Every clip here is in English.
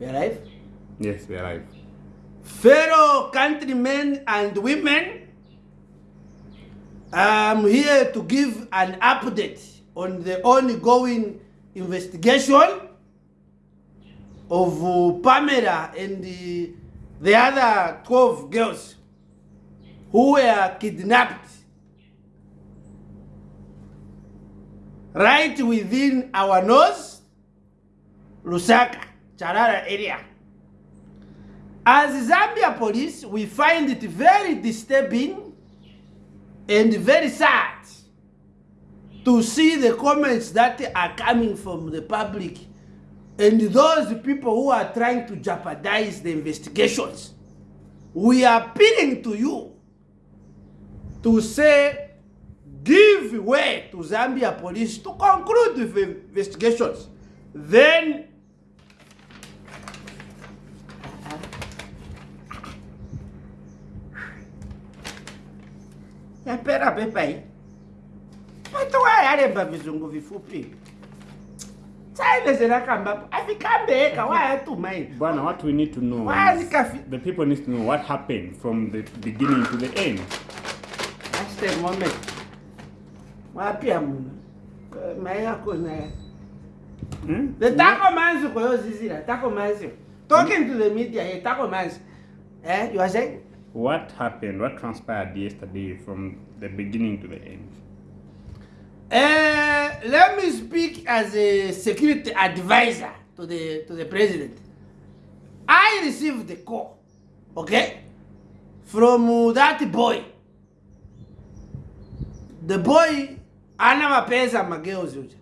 We are live? Yes, we are live. Fellow countrymen and women, I'm here to give an update on the ongoing investigation of Pamela and the, the other 12 girls who were kidnapped right within our nose, Lusaka, Charara area. As Zambia police, we find it very disturbing and very sad to see the comments that are coming from the public and those people who are trying to jeopardize the investigations. We are appealing to you to say, give way to Zambia police to conclude the investigations. Then yapera pepa hii watu wayalemba vizungu vifupi sailezerakambapo afikambeka wayatuma hii Bwana, what we need to know Why is is Kafi- the people need to know what happened from the beginning to the end. That's the moment. Wapya muno. Maya kona. Hmm? The taco manzi koyo zizira, taco manzi. Talking to the media here, taco manzi. Eh, you are saying? What happened? What transpired yesterday from the beginning to the end? Uh, let me speak as a security advisor to the to the president. I received the call, okay, from uh, that boy. The boy ana mapesa mageuzi.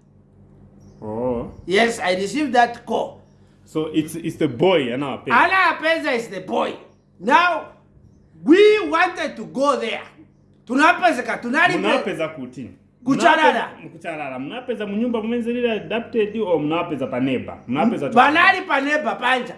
Oh, Yes, I received that call. so it's it's the boy and our parents. Ana Pesa is the boy. Now, we wanted to go there. Tunapezeka, tunalipe. munapeza kuti Kucharara. Kucharara munapeza munyumba mumenzerera adapted or munapeza paneba munapeza Banali paneba panja.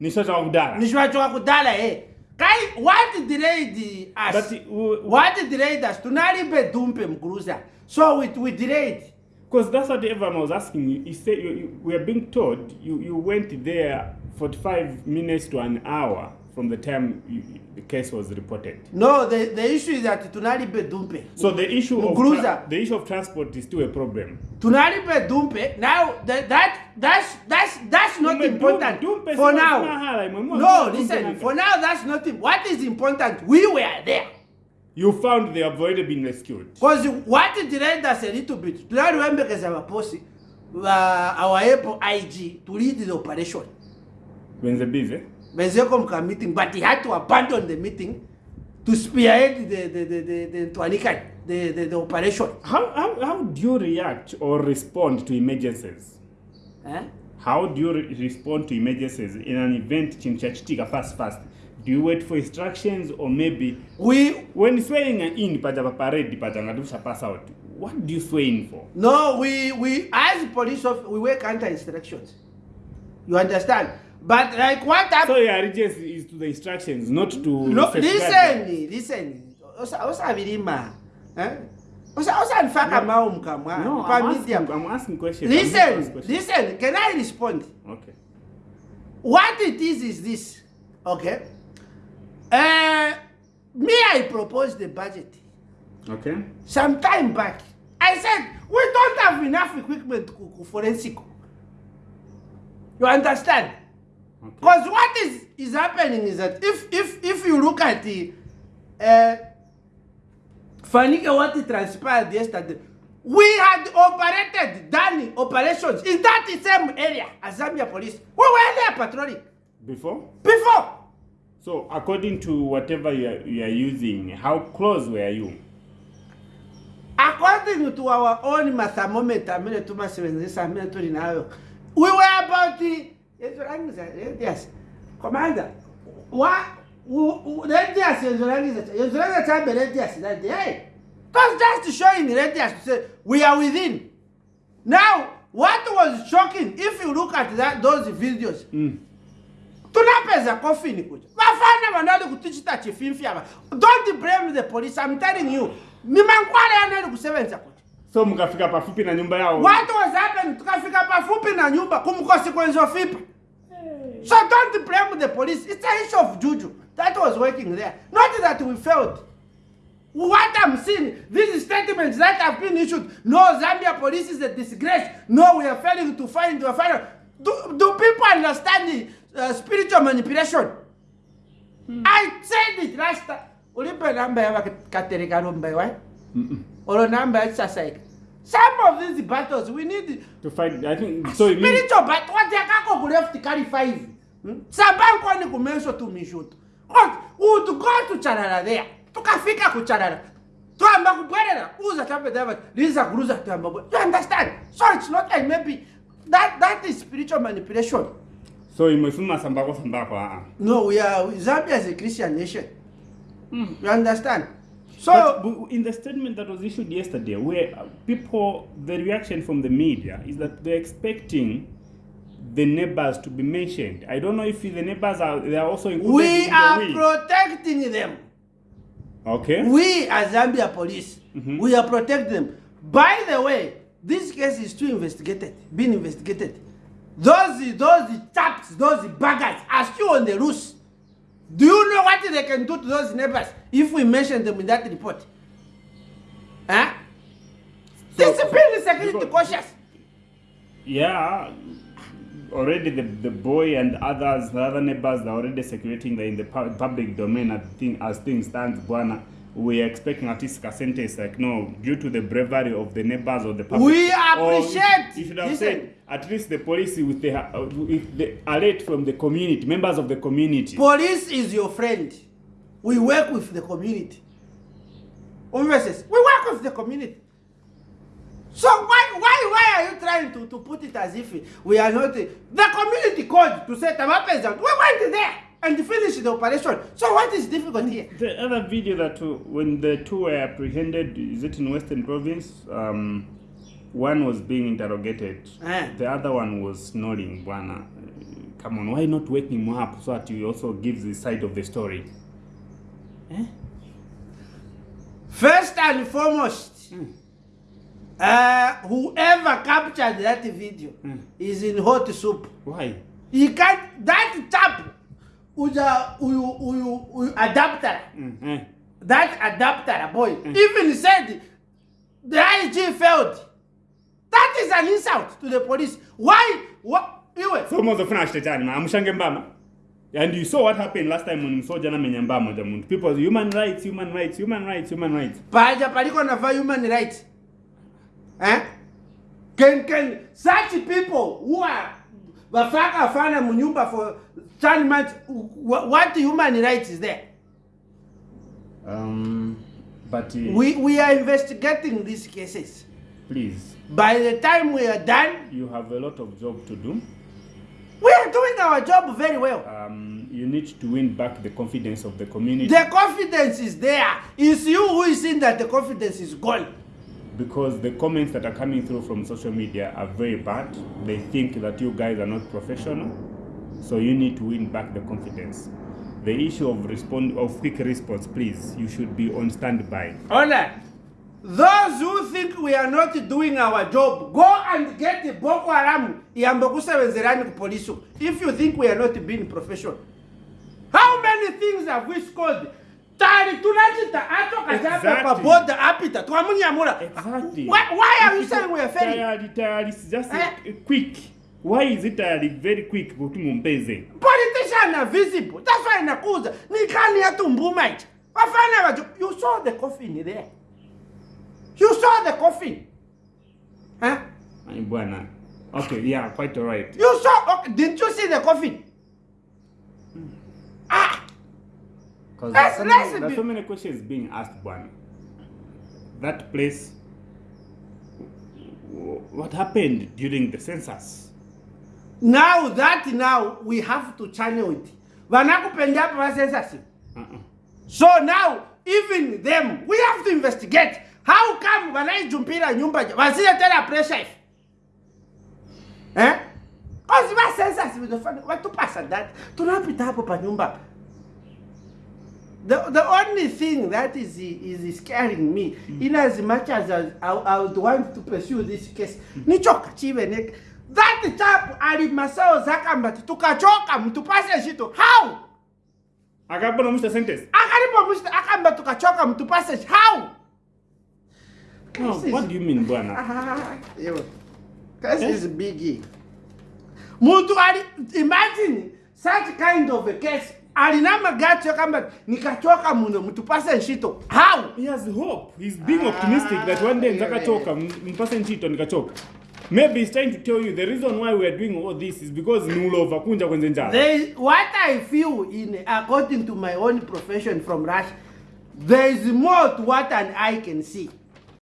nisho chakudara Nishwachoka kudala eh. Kai, what delayed us? but uh, what delayed us? Tunalipe dumpe mkuruza. So we, we delayed. Because that's what everyone was asking you. You said you, you, we are being told you, you went there 45 minutes to an hour from the time you, the case was reported. No, the, the issue is that tunalipe dumpe. So the issue of Mguruza. the issue of transport is still a problem. tunalipe dumpe now that, that that's that's that's not Dume- important Dumpe for now no listen for now that's not what is important we were there You found they have already been rescued. because what delayed us a little bit tunaliwembekeza vaposi va our able ig to lead the operation When they're busy. Benzeko mka meeting but he had to abandon the meeting to spearhead the the the the, the, the, the, the operation How, how, how do you react or respond to emergencies? eh? How do you re- respond to emergencies in an event chinchachitika fast fast? Do you wait for instructions or maybe we when swaying in paja pa parade paja ngatusha pass out? What do you sway in for? No, we we as police of we work under instructions. You understand? But like what So happened? your allegiance is to the instructions, not to No, listen, listen. Osa osa vilima. Eh? Osa mao mkamwa. No, I'm asking, I'm asking questions. Listen, questions. listen. Can I respond? Okay. What it is is this. Okay. Uh, me, I proposed the budget Okay. some time back. I said we don't have enough equipment to forensic. You understand? Okay. Because what is, is happening is that if if if you look at the uh, Fanike what transpired yesterday, we had operated done operations in that same area as Zambia police. We were there patrolling Before? before. So according to whatever you are, you are using, how close were you? According to our own thermometer, mine tumasebenzisa mine tuli nayo, we were about the yezo rangi za radius. Commander, wa u- u- radius yezo rangi za yezo rangi za tabe radius that day. Hey, that's just showing radius to say we are within. Now, what was shocking, if you look at that those videos, Mm. tunapeza kofini kuja vafana vanali kutichita chifimfi ava don't blame the police i'm telling you ni mankwala yanali kusevenza kuja So mkafika pafupi na nyumba yao. what was happened? tukafika pafupi na nyumba kumkonsequence of ipa So don't blame the police. It's an issue of juju that was working there. Not that we failed. What I'm seeing, these statements that have been issued, no, Zambia police is a disgrace. No, we are failing to find, we fire. Do, do people understand the uh, spiritual manipulation? I said it last time. Ulipe namba ya Katerika rumba, right? Or namba ya Sasaika. Some of these battles, we need To fight, I think, so it means, spiritual battle. What yakako ku left carry five. Hmm? Sabanko ni kumesho tu mishuto. What? U to go to Charara there. Tukafika ku Charara. Tuamba kubwerera. Uza tape dava. Liza kuruza tuamba. bwe- You understand? So it's not like maybe that that is spiritual manipulation. so imesema sambako sambako, ah. No, we are Zambia is a Christian nation. You understand? So But in the statement that was issued yesterday, where uh, people, the reaction from the media is that they're expecting the neighbors to be mentioned. I don't know if the neighbors are they are also included we in are we. protecting them. okay. We as Zambia police, Mhm. we are protecting them. By the way, this case is still investigated, being investigated. Those those chaps, those buggers are still on the loose. Do you know what they can do to those neighbors if we mention them in that report? Huh? So- Discipline security cautious. Yeah, already the, the boy and others, the other neighbors, are already the, in the public domain as, thing, as things stand. Bwana, we are expecting at least a sentence like no, due to the bravery of the neighbors or the public. We Or appreciate- You should have listen. said at least the police with the uh, with the alert from the community, members of the community. Police is your friend. We work with the community. We work with the community. So why why why are you trying to, to put it as if we are not the community called to set up peasant? We went there and finished the operation. So what is difficult here? The other video that when the two were apprehended, is it in Western Province? Um, one was being interrogated. Eh. The other one was snoring. Bwana, come on, why not wake him up so that he also gives the side of the story? First and foremost, uh, whoever captured that video Mm. is in hot soup. Why? He can't that chap uja uyu uyu uyu adapter Mm, eh. that adapter boy even said the IG failed. That is an insult to the police. Why? What? Iwe. So mwanzo funa shetani ma amushange mbama. And you saw what happened last time when msoja na menya mbama ja muntu. People human rights, human rights, human rights, human rights. Paja paliko na va human rights. Eh? Can can such people who are wafaka fana munyumba for 10 months wh- what human rights is there? Um, but uh, We we are investigating these cases. please, By the time we are done, you have a lot of job to do. We are doing our job very well. um, you need to win back the confidence of the community The confidence is there. It's you who is in that the confidence is gone. because the comments that are coming through from social media are very bad. They think that you guys are not professional, so you need to win back the confidence. The issue of respond of quick response, please, you should be on standby. Alright. Those who think we are not doing our job, go and get the Boko Haram iyambe kusebenzerani ku police. If you think we are not being professional. How many things have we scored? Tari tunachita acho kachape Exactly. pa boda apita twamunyamura. Why, are you saying we are failing? Tayari, just Eh? quick. Why is it tayari very quick kuti mumpeze? Politicians are visible. That's why nakuza. Nikani ya tumbuma ichi. Wafana waju. You saw the coffin there. You saw the coffin. Huh? Ay, bwana. Okay, yeah, quite alright. You saw, okay, didn't you see the coffin? Ah, Because there's, so many- there's be- so many questions being asked, Bwana. That place, what happened during the census? now that now we have to channel it. Vanakupenda hapa wa census. Uh-uh. So now even them we have to investigate. How come wanaijumpira nyumba wasije tena pressure hivi? Eh? Cause wa census vinafanya watupasa that tunapita hapo pa nyumba. The, the only thing that is is scaring me in as much as I, I, I would want to pursue this case nichoka chive ne that chap ali masawo akambati tukachoka mtupase shito how akapona muchita sentence akalipo muchita akamba tukachoka mtupase how no, is- what do you mean bwana Ah, yo. This Eh? is biggie. Muntu ali imagine such kind of a case. Alina magacho kama nikachoka muno mtupase ntchito. How? he has hope he's being Ah, optimistic that one day yeah, nzakachoka mpase ntchito nikachoka maybe he's trying to tell you the reason why we are doing all this is because ni ulova kunja kwenze njala what I feel in according to my own profession from Russia, there is more to what an eye can see.